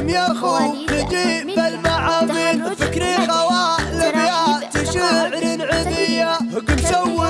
قديم يا خو قديم بالمعامل فكري خوالب يا تشعر عذية قم سوي